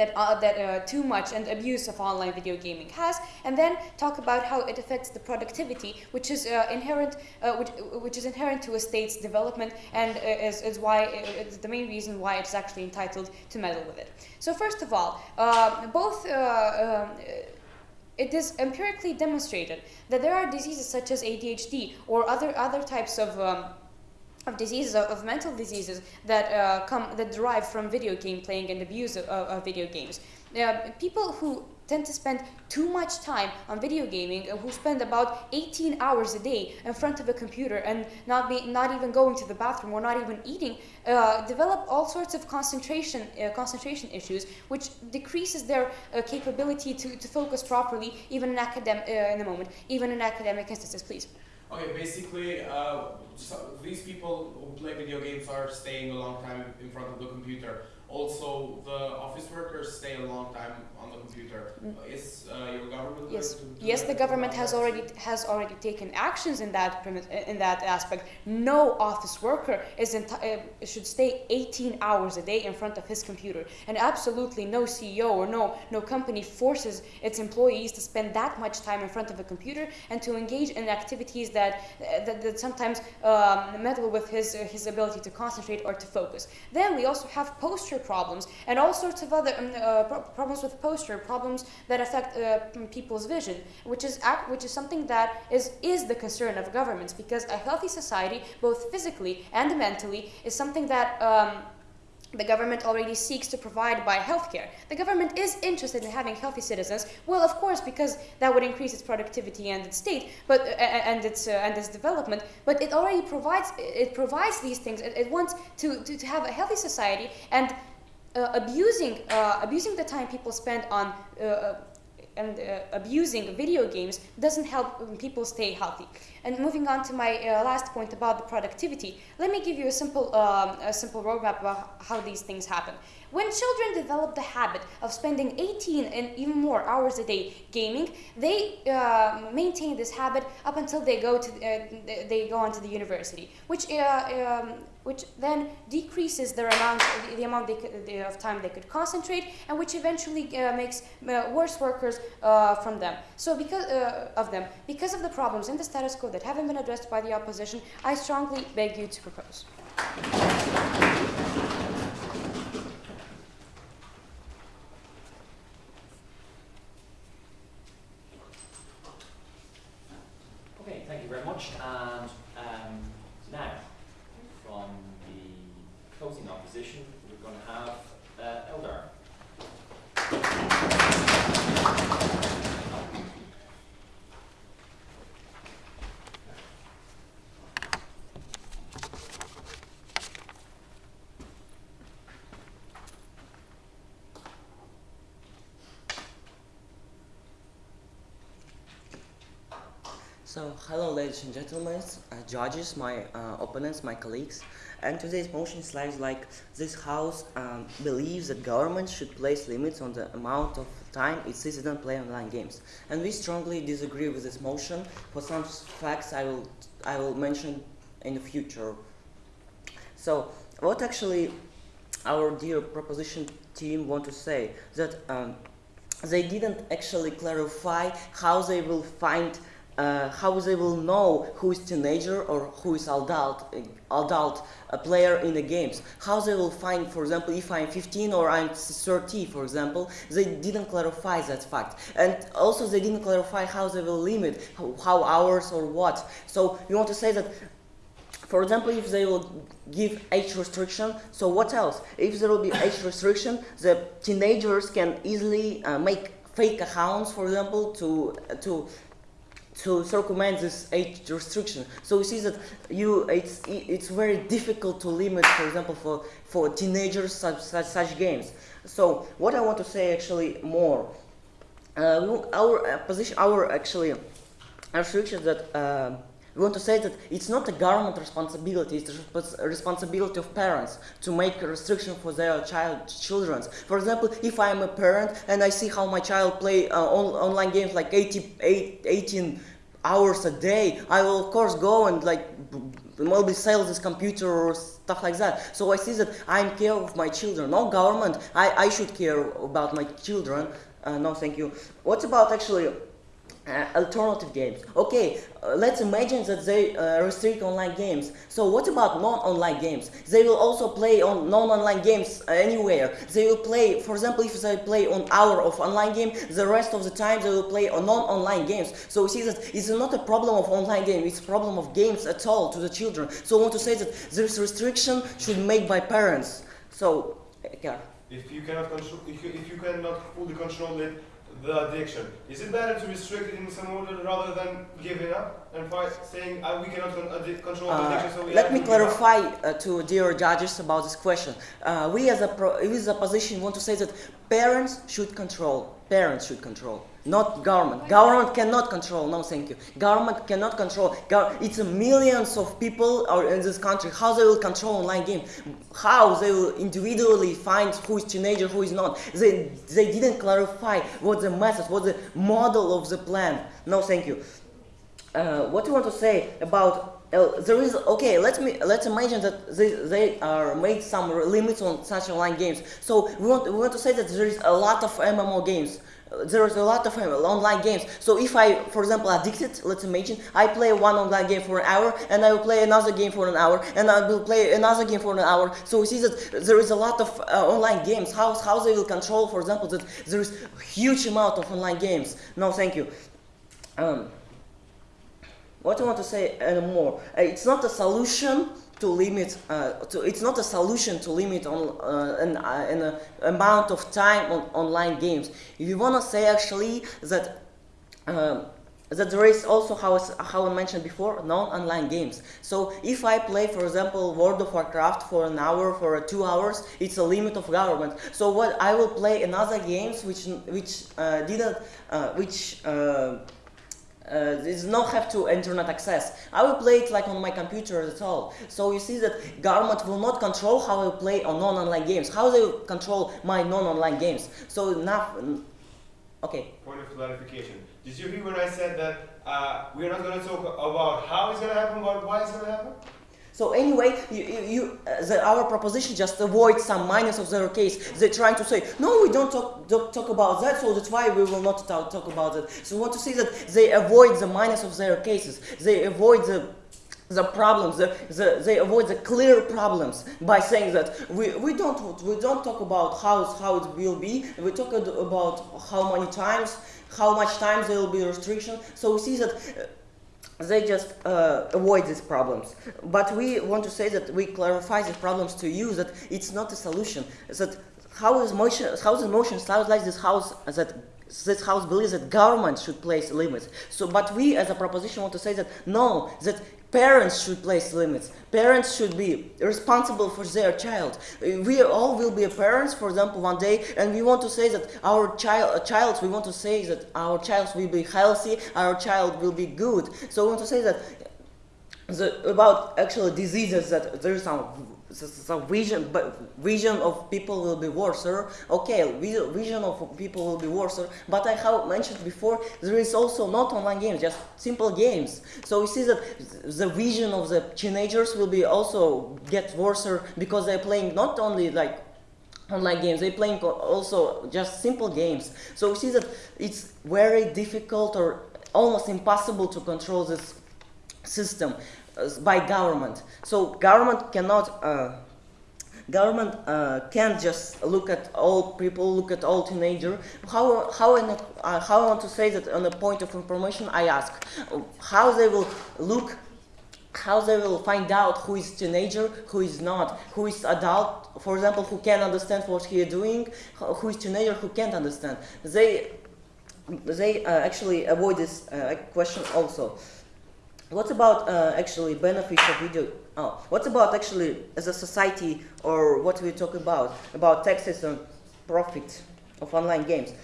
that, uh, that uh, too much and abuse of online video gaming has, and then talk about how it affects the productivity, which is uh, inherent, uh, which, which is inherent to a state's development, and uh, is, is why it's the main reason why it's actually entitled to meddle with it. So first of all, uh, both. It is empirically demonstrated that there are diseases such as ADHD or other other types of um, of diseases of, of, mental diseases that uh, come that derive from video game playing and abuse of, of video games. Uh, people who tend to spend too much time on video gaming uh, who spend about 18 hours a day in front of a computer and not be not even going to the bathroom or not even eating uh, develop all sorts of concentration uh, concentration issues which decreases their uh, capability to, to focus properly even in academic uh, in a moment even in academic instances please Okay, basically, uh, so these people who play video games are staying a long time in front of the computer. Also, the office workers stay a long time on the computer. Mm. Is uh, your government yes. going to do yes, the government has already has already taken actions in that in that aspect. No office worker is uh, should stay 18 hours a day in front of his computer, and absolutely no CEO or no no company forces its employees to spend that much time in front of a computer and to engage in activities that uh, that, that, sometimes um, meddle with his uh, his ability to concentrate or to focus. Then we also have posture problems and all sorts of other um, uh, pro problems with posture, problems that affect uh, people's vision, which is which is something that is is the concern of governments because a healthy society, both physically and mentally, is something that. Um, the government already seeks to provide by healthcare. The government is interested in having healthy citizens. Well, of course, because that would increase its productivity and its state, but uh, and its uh, and its development. But it already provides it provides these things. It, it wants to, to to have a healthy society and abusing uh, abusing the time people spend on uh, and uh, abusing video games doesn't help people stay healthy. And moving on to my uh, last point about the productivity, let me give you a simple um, a simple roadmap about how these things happen. When children develop the habit of spending 18 and even more hours a day gaming, they uh, maintain this habit up until they go to they go on to the university, which um, which then decreases their amount, the, the amount could, the, of time they could concentrate, and which eventually uh, makes uh, worse workers uh, from them. So because uh, of them, because of the problems in the status quo that haven't been addressed by the opposition, I strongly beg you to propose. Okay, thank you very much. And um, now, from the closing opposition, we're going to have uh, Eldar. So, hello ladies and gentlemen, uh, judges, my uh, opponents, my colleagues, and today's motion slides like this house um, believes that government should place limits on the amount of time its citizens play online games. And we strongly disagree with this motion for some facts I will, I will mention in the future. So, what actually our dear proposition team want to say that um, they didn't actually clarify how they will find uh, how they will know who is teenager or who is adult adult uh, player in the games? How they will find for example if i'm 15 or i'm 30 for example they didn't clarify that fact. And also they didn't clarify how they will limit how, how hours or what. So you want to say that for example, if they will give age restriction, so what else? If there will be age restriction, the teenagers can easily uh, make fake accounts, for example, to to to circumvent this age restriction. So we see that you it's it's very difficult to limit, for example, for for teenagers such such, such games. So what I want to say actually more, uh, our uh, position, our actually restriction that. Uh, we want to say that it's not a government responsibility, it's a responsibility of parents to make a restriction for their child children. For example, if I am a parent and I see how my child play uh, on, online games like 80, 18 hours a day, I will of course go and like maybe sell this computer or stuff like that. So I see that I'm care of my children. No government, I, I should care about my children. Uh, no, thank you. What about actually uh, alternative games. Okay, uh, let's imagine that they uh, restrict online games. So what about non-online games? They will also play on non-online games anywhere. They will play, for example, if they play on hour of online game, the rest of the time they will play on non-online games. So we see that it's not a problem of online game, it's a problem of games at all to the children. So I want to say that this restriction should made by parents. So, yeah. If you cannot control, if you, if you cannot fully control it, the addiction. Is it better to restrict it in some order rather than giving up and saying uh, we cannot control the addiction? So let me clarify uh, to dear judges about this question. Uh, we as a pro we as a position want to say that parents should control. Parents should control not government. Government cannot control. No, thank you. Government cannot control. it's millions of people are in this country. How they will control online game? How they will individually find who is teenager, who is not? They they didn't clarify what the message, what the model of the plan. No, thank you. Uh, what you want to say about uh, there is okay. Let me let's imagine that they, they are made some limits on such online games. So we want we want to say that there is a lot of MMO games there's a lot of online games. So if I, for example, addicted, let's imagine, I play one online game for an hour, and I will play another game for an hour, and I will play another game for an hour. So we see that there is a lot of uh, online games. How, how they will control, for example, that there is huge amount of online games. No, thank you. Um, what I want to say anymore, uh, it's not a solution to limit, uh, to, it's not a solution to limit on uh, an, uh, an uh, amount of time on online games. If you want to say actually that um, that there is also how, how I mentioned before non-online games. So if I play, for example, World of Warcraft for an hour, for two hours, it's a limit of government. So what I will play another games which which uh, didn't uh, which uh, there's no have to internet access. I will play it like on my computer at all. So you see that government will not control how I play on non-online games. How they control my non-online games. So now, okay. Point of clarification. Did you hear when I said that uh, we're not going to talk about how it's going to happen, but why it's going to happen? So anyway, you, you, uh, the, our proposition just avoids some minus of zero case. They're trying to say, no, we don't talk, don't talk about that, so that's why we will not talk, talk about it. So we want to see that they avoid the minus of zero cases. They avoid the the problems, the, the, they avoid the clear problems by saying that we, we, don't, we don't talk about how, how it will be, we talk about how many times, how much times there will be restriction. So we see that uh, they just uh, avoid these problems. But we want to say that we clarify these problems to you that it's not a solution. That how is motion, how the motion sounds like this house that this house believes that government should place limits. So, but we as a proposition want to say that no, that Parents should place limits. Parents should be responsible for their child. We all will be parents, for example, one day, and we want to say that our child, uh, child, we want to say that our child will be healthy, our child will be good. So we want to say that the, about actual diseases that there is some some vision, but vision of people will be worse. Okay, vision of people will be worse. But I have mentioned before, there is also not online games, just simple games. So we see that the vision of the teenagers will be also get worse because they're playing not only like online games. They playing also just simple games. So we see that it's very difficult or almost impossible to control this system by government. So government cannot. Uh, government uh, can't just look at all people, look at all teenager. How how I not, uh, how I want to say that on the point of information, I ask how they will look, how they will find out who is teenager, who is not, who is adult, for example, who can understand what he is doing, who who is teenager, who can't understand. They they uh, actually avoid this uh, question also. What about uh, actually benefits of video? Oh, what about actually as a society or what we talk about about taxes and profit of online games?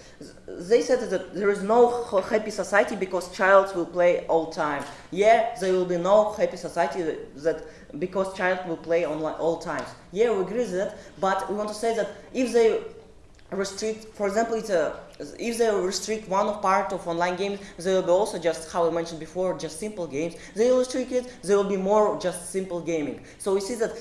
They said that there is no happy society because child will play all time. Yeah, there will be no happy society that, because child will play online all times. Yeah, we agree with that, but we want to say that if they restrict, for example, it's a, if they restrict one part of online games, they will be also just, how I mentioned before, just simple games. They will restrict it, there will be more just simple gaming. So we see that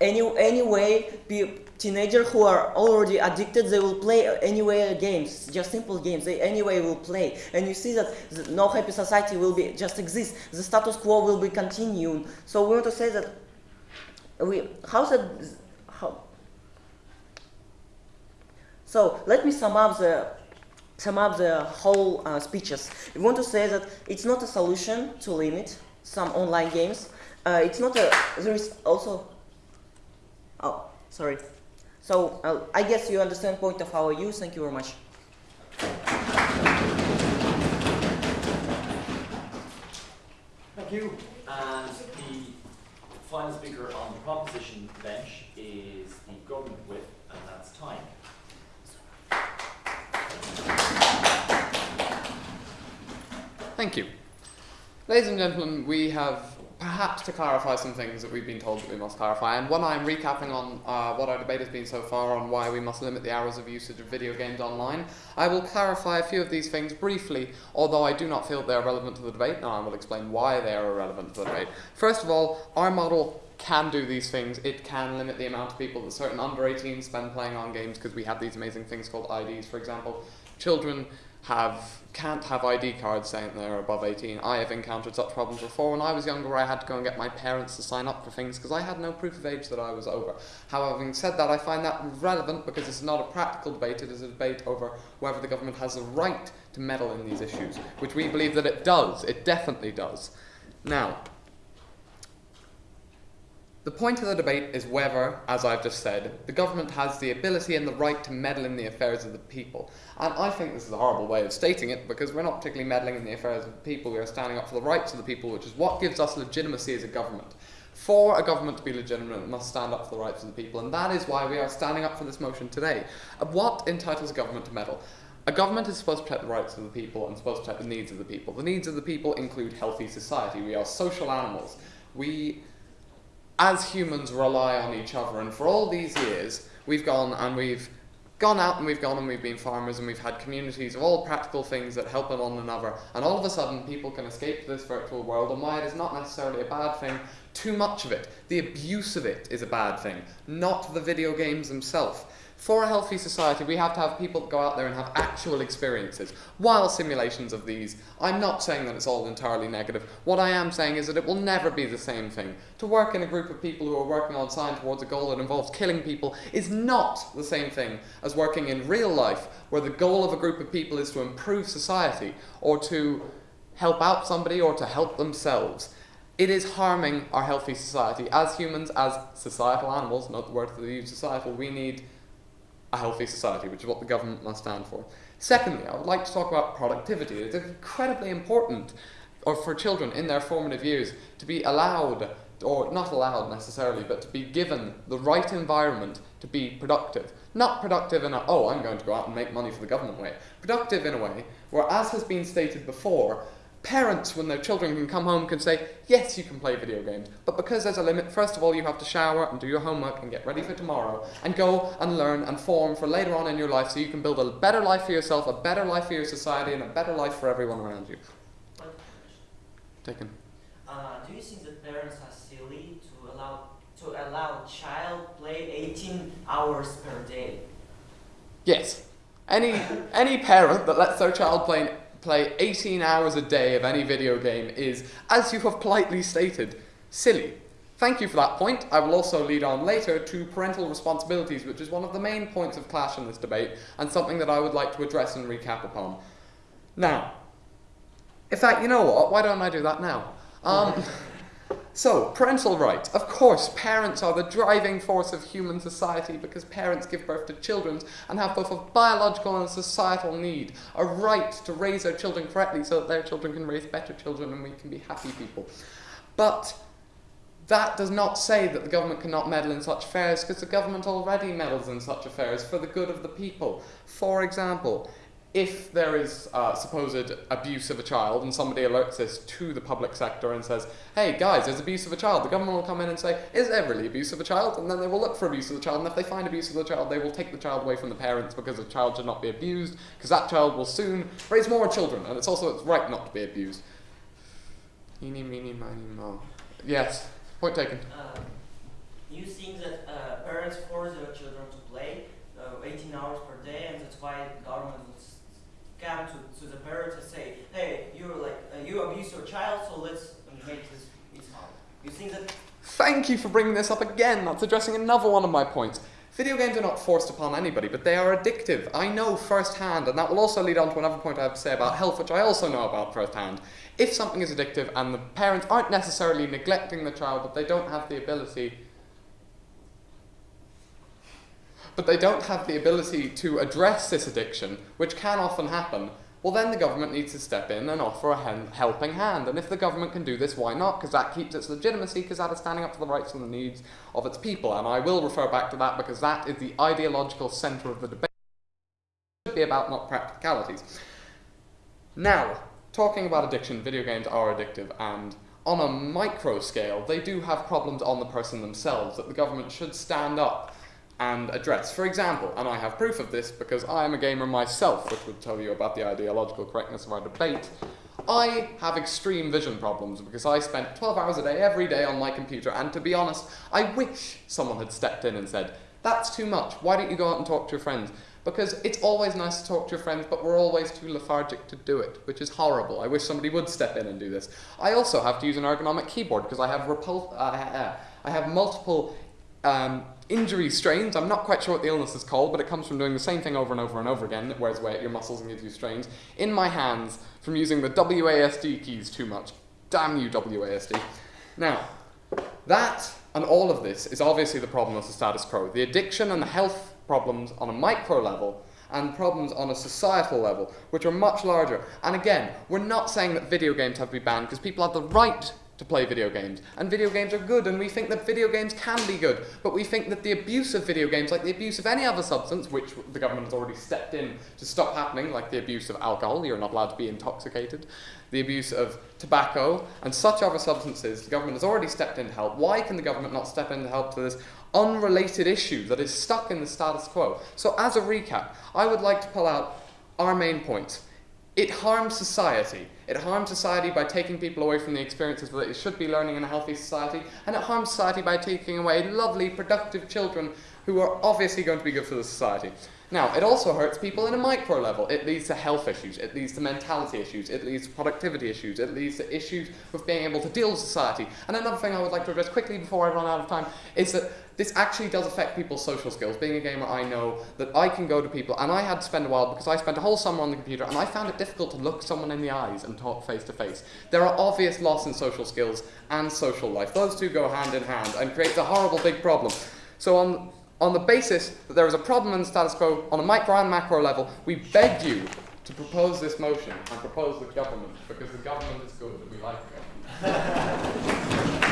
any, anyway, pe- teenagers who are already addicted, they will play anyway games, just simple games. They anyway will play, and you see that no happy society will be just exist. The status quo will be continuing. So we want to say that we how that how so let me sum up the sum up the whole uh, speeches. We want to say that it's not a solution to limit some online games. Uh, it's not a. There is also. Oh, sorry. So uh, I guess you understand point of our use. Thank you very much. Thank you. And the final speaker on the proposition bench is the government whip, and that's time. Thank you. Ladies and gentlemen, we have perhaps to clarify some things that we've been told that we must clarify. And when I'm recapping on uh, what our debate has been so far on why we must limit the hours of usage of video games online, I will clarify a few of these things briefly, although I do not feel they are relevant to the debate, and I will explain why they are irrelevant to the debate. First of all, our model can do these things. It can limit the amount of people that certain under 18s spend playing on games because we have these amazing things called IDs, for example. Children have can't have ID cards saying they're above 18. I have encountered such problems before. When I was younger, I had to go and get my parents to sign up for things because I had no proof of age that I was over. However, having said that, I find that relevant because it's not a practical debate, it is a debate over whether the government has the right to meddle in these issues, which we believe that it does. It definitely does. Now, the point of the debate is whether, as I've just said, the government has the ability and the right to meddle in the affairs of the people. And I think this is a horrible way of stating it because we're not particularly meddling in the affairs of the people, we are standing up for the rights of the people, which is what gives us legitimacy as a government. For a government to be legitimate, it must stand up for the rights of the people, and that is why we are standing up for this motion today. What entitles a government to meddle? A government is supposed to protect the rights of the people and supposed to protect the needs of the people. The needs of the people include healthy society. We are social animals. We as humans rely on each other. And for all these years we've gone and we've gone out and we've gone and we've been farmers and we've had communities of all practical things that help one another. And all of a sudden people can escape to this virtual world. And why it is not necessarily a bad thing too much of it the abuse of it is a bad thing. Not the video games themselves for a healthy society, we have to have people go out there and have actual experiences. While simulations of these, I'm not saying that it's all entirely negative. What I am saying is that it will never be the same thing. To work in a group of people who are working on science towards a goal that involves killing people is not the same thing as working in real life, where the goal of a group of people is to improve society or to help out somebody or to help themselves. It is harming our healthy society. As humans, as societal animals, not the word for the use societal, we need a healthy society, which is what the government must stand for. Secondly, I would like to talk about productivity. It's incredibly important or for children in their formative years to be allowed, or not allowed necessarily, but to be given the right environment to be productive. Not productive in a, oh, I'm going to go out and make money for the government way. Productive in a way where, as has been stated before, parents, when their children can come home, can say, yes, you can play video games, but because there's a limit, first of all, you have to shower and do your homework and get ready for tomorrow, and go and learn and form for later on in your life so you can build a better life for yourself, a better life for your society, and a better life for everyone around you. Taken. Uh, do you think that parents are silly to allow to allow child play 18 hours per day? Yes. Any any parent that lets their child play play 18 hours a day of any video game is, as you have politely stated, silly. Thank you for that point. I will also lead on later to parental responsibilities, which is one of the main points of clash in this debate, and something that I would like to address and recap upon. Now, in fact, you know what? Why don't I do that now? Um, so, parental rights. Of course, parents are the driving force of human society because parents give birth to children and have both a biological and a societal need, a right to raise their children correctly so that their children can raise better children and we can be happy people. But that does not say that the government cannot meddle in such affairs because the government already meddles in such affairs for the good of the people. For example, if there is uh, supposed abuse of a child and somebody alerts this to the public sector and says, hey guys, there's abuse of a child, the government will come in and say, is there really abuse of a child? And then they will look for abuse of the child, and if they find abuse of the child, they will take the child away from the parents because the child should not be abused, because that child will soon raise more children, and it's also its right not to be abused. Eeny, meeny, miny, mo. Yes, point taken. Uh, you think that uh, parents force their children to play uh, 18 hours per day, and that's why government to, to the parents and say, "Hey, you're like uh, you abuse your child, so let's make this. You think that Thank you for bringing this up again. That's addressing another one of my points. Video games are not forced upon anybody, but they are addictive. I know firsthand, and that will also lead on to another point I have to say about health, which I also know about firsthand. If something is addictive and the parents aren't necessarily neglecting the child, but they don't have the ability but they don't have the ability to address this addiction, which can often happen, well, then the government needs to step in and offer a helping hand. And if the government can do this, why not? Because that keeps its legitimacy, because that is standing up for the rights and the needs of its people. And I will refer back to that because that is the ideological centre of the debate. It should be about not practicalities. Now, talking about addiction, video games are addictive, and on a micro scale, they do have problems on the person themselves that the government should stand up and address. For example, and I have proof of this because I am a gamer myself, which would tell you about the ideological correctness of our debate. I have extreme vision problems because I spent 12 hours a day every day on my computer, and to be honest, I wish someone had stepped in and said, That's too much, why don't you go out and talk to your friends? Because it's always nice to talk to your friends, but we're always too lethargic to do it, which is horrible. I wish somebody would step in and do this. I also have to use an ergonomic keyboard because I have repul- uh, uh, I have multiple um, injury strains. I'm not quite sure what the illness is called, but it comes from doing the same thing over and over and over again. It wears away at your muscles and gives you strains. In my hands from using the WASD keys too much. Damn you, WASD. Now, that and all of this is obviously the problem of the status quo. The addiction and the health problems on a micro level and problems on a societal level, which are much larger. And again, we're not saying that video games have to be banned because people have the right to play video games. And video games are good, and we think that video games can be good. But we think that the abuse of video games, like the abuse of any other substance, which the government has already stepped in to stop happening, like the abuse of alcohol, you're not allowed to be intoxicated, the abuse of tobacco, and such other substances, the government has already stepped in to help. Why can the government not step in to help to this unrelated issue that is stuck in the status quo? So, as a recap, I would like to pull out our main points. It harms society. It harms society by taking people away from the experiences that they should be learning in a healthy society, and it harms society by taking away lovely, productive children who are obviously going to be good for the society. Now, it also hurts people in a micro level. It leads to health issues, it leads to mentality issues, it leads to productivity issues, it leads to issues with being able to deal with society. And another thing I would like to address quickly before I run out of time is that this actually does affect people's social skills. Being a gamer, I know that I can go to people, and I had to spend a while because I spent a whole summer on the computer, and I found it difficult to look someone in the eyes and talk face to face. There are obvious loss in social skills and social life. Those two go hand in hand and creates a horrible big problem. So on on the basis that there is a problem in the status quo on a micro and macro level, we beg you to propose this motion and propose the government because the government is good and we like the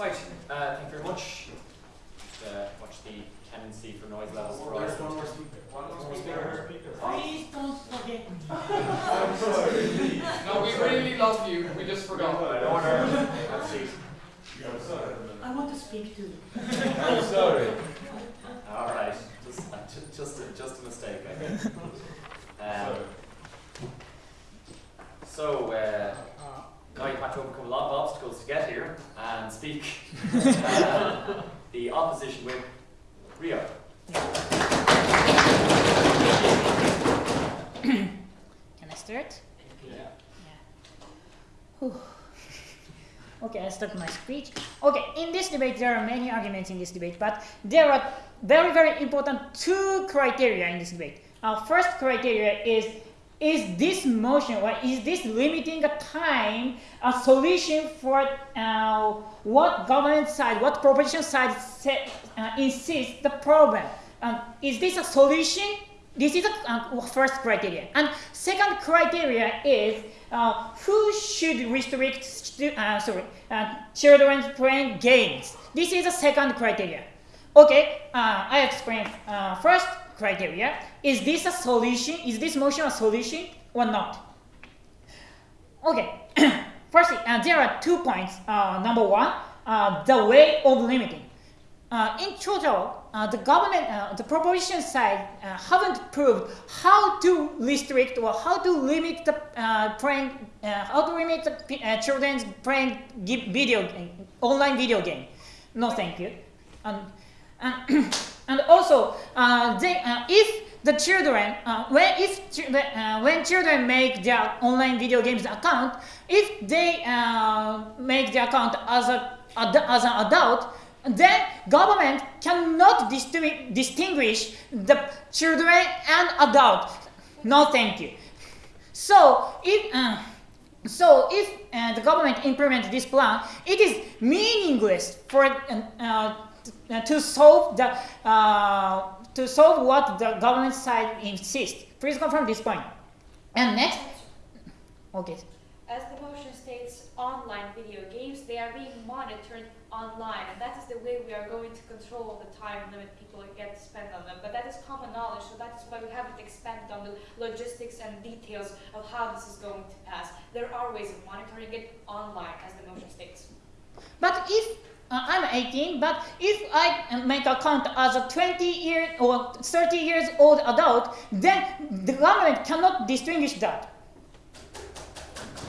Right, uh, thank you very much. Uh, watch the tendency for noise levels to rise. One more speaker. One more speaker. Please don't forget. No, we really love you. We just forgot. Order. Have a seat. I want to speak too. I'm sorry. All right, just, uh, ju- just, a, just a mistake, I think. Um, so, uh, and speak. uh, the opposition whip, Rio. Can I start? Yeah. yeah. Okay, I stopped my speech. Okay, in this debate, there are many arguments in this debate, but there are very, very important two criteria in this debate. Our first criteria is is this motion or is this limiting time a solution for uh, what government side, what proposition side set, uh, insists the problem? Um, is this a solution? This is the uh, first criteria. And second criteria is uh, who should restrict uh, sorry, uh, children playing games. This is the second criteria. Okay, I explain first criteria. Is this a solution? Is this motion a solution or not? Okay, firstly, uh, there are two points. Uh, number one, uh, the way of limiting. Uh, in total, uh, the government, uh, the proposition side haven't proved how to restrict or how to limit the playing, how to limit the children's playing video, game, online video game. No, thank you. And and, also, uh, they, uh, if the children, uh, when if uh, when children make their online video games account, if they uh, make the account as a as an adult, then government cannot distinguish, the children and adult. No, thank you. So if uh, so if the government implements this plan, it is meaningless for to solve the uh, to solve what the government side insists. Please confirm this point. And next, okay. As the motion states, online video games, they are being monitored online, and that is the way we are going to control the time limit people get to spend on them. But that is common knowledge, so that is why we haven't expanded on the logistics and details of how this is going to pass. There are ways of monitoring it online, as the motion states. But if uh, I'm 18, but if I make account as a 20 year or 30 years old adult, then the government cannot distinguish that.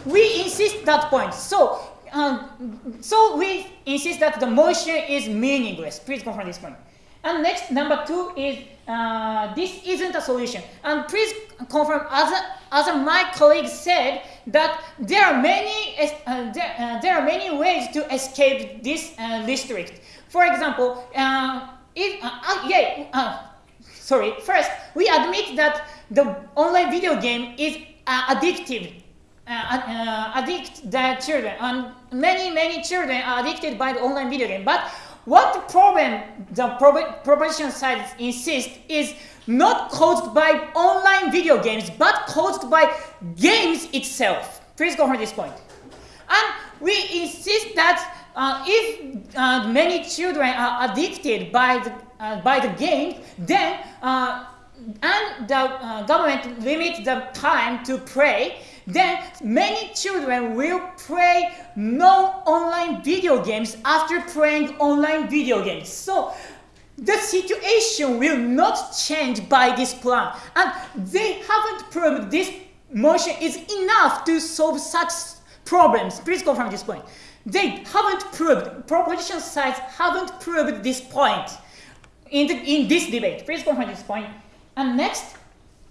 We insist that point. So, um, so we insist that the motion is meaningless. Please confirm this point. And next, number two is uh, this isn't a solution. And please confirm, as, a, as a, my colleague said, that there are many uh, there, uh, there are many ways to escape this uh, district. For example, uh, if uh, uh, yeah, sorry. First, we admit that the online video game is addictive addict the children, and many many children are addicted by the online video game. But what the problem the prob- proposition side insists is not caused by online video games, but caused by games itself. Please go for this point. And we insist that uh, if uh, many children are addicted by the, uh, by the game, then uh, and the uh, government limit the time to play, then many children will play no online video games after playing online video games. So the situation will not change by this plan, and they haven't proved this motion is enough to solve such problems. Please confirm this point. They haven't proved, proposition sides haven't proved this point in, the, in this debate. Please confirm this point. And next,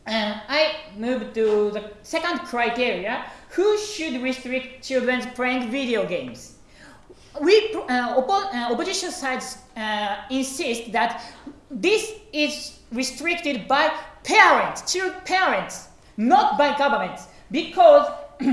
uh, I move to the second criteria. Who should restrict children's playing video games? We, uh, oppo- uh, opposition sides uh, insist that this is restricted by parents, child parents, not by governments, because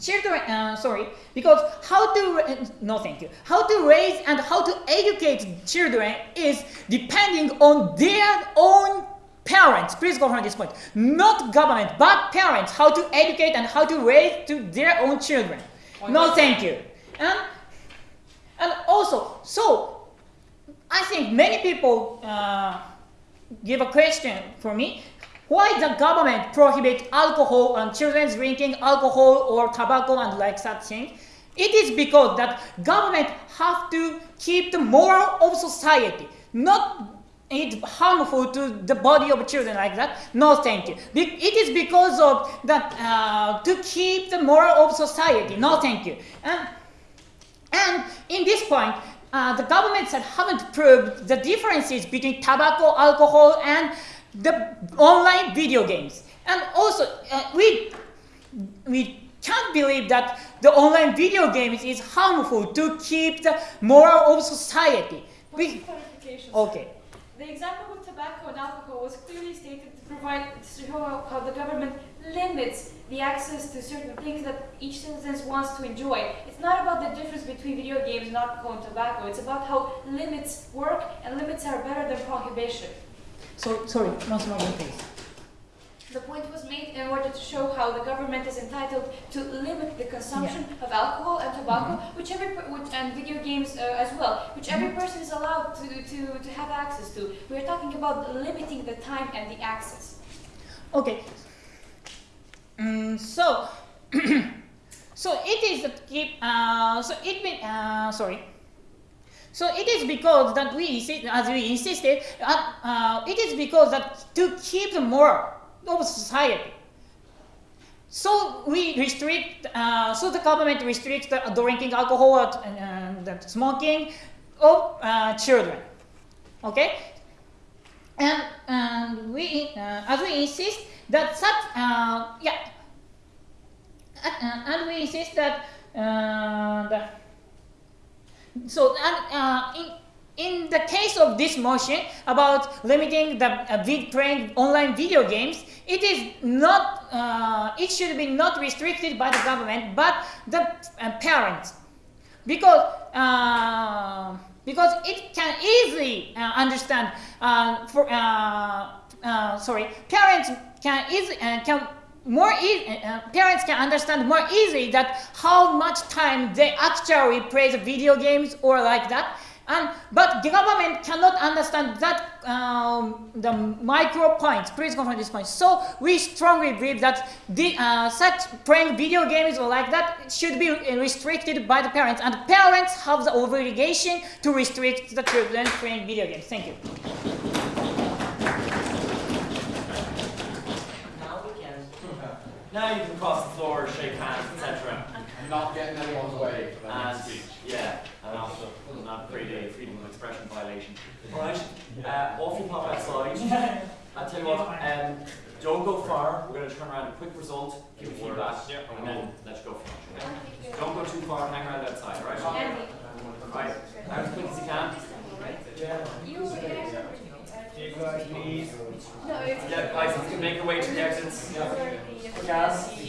children uh, sorry because how to no thank you. How to raise and how to educate children is depending on their own parents. Please go from this point. Not government but parents how to educate and how to raise to their own children. No thank you. And and also so i think many people uh, give a question for me. Why the government prohibit alcohol and children's drinking alcohol or tobacco and like such thing? it is because that government have to keep the moral of society not it harmful to the body of children like that. No thank you. It is because of that uh, to keep the moral of society. No thank you. And and in this point, uh, the governments that haven't proved the differences between tobacco, alcohol, and the online video games. And also, uh, we, we can't believe that the online video games is harmful to keep the moral of society. We, okay. The example with tobacco and alcohol was clearly stated to provide to show how, how the government limits the access to certain things that each citizen wants to enjoy. It's not about the difference between video games and alcohol and tobacco. It's about how limits work and limits are better than prohibition. So, sorry, once more, please. The point was made in order to show how the government is entitled to limit the consumption of alcohol and tobacco, which every which, and video games uh, as well, which every person is allowed to, to, to have access to. We are talking about limiting the time and the access. Okay. Mm, so, so it is keep. Uh, so it uh, sorry. So it is because that we as we insisted, uh, uh, it is because that to keep the moral of society. So we restrict. Uh, so the government restricts the drinking alcohol and, and smoking of uh, children. Okay. And, and we, uh, as we insist that such, uh, yeah, uh, and we insist that, uh, the, so, uh, in, in the case of this motion about limiting the uh, playing online video games, it is not, uh, it should be not restricted by the government, but the uh, parents. Because uh, because it can easily uh, understand for uh, uh, sorry parents can easily uh, can more easy, uh, parents can understand more easily that how much time they actually play the video games or like that and but the government cannot understand that um, the micro points. Please confirm this point. So we strongly believe that the, uh, such playing video games or like that should be uh, restricted by the parents, and parents have the obligation to restrict the children playing video games. Thank you. Now we can. Now you can cross the floor, shake hands, etc. Not getting anyone's way for And yeah, and also not create a freedom of expression violation. Alright, uh, off you pop outside. I'll tell you what, um, don't go far. We're going to turn around a quick result, give a feedback, and then let's go for lunch. Okay? Don't go too far, hang around outside, alright? Andy. Right, as quick as you can. You, yeah. You guys, please. No, it's. Yeah, guys, make your way to the exits. Yes. Gas, and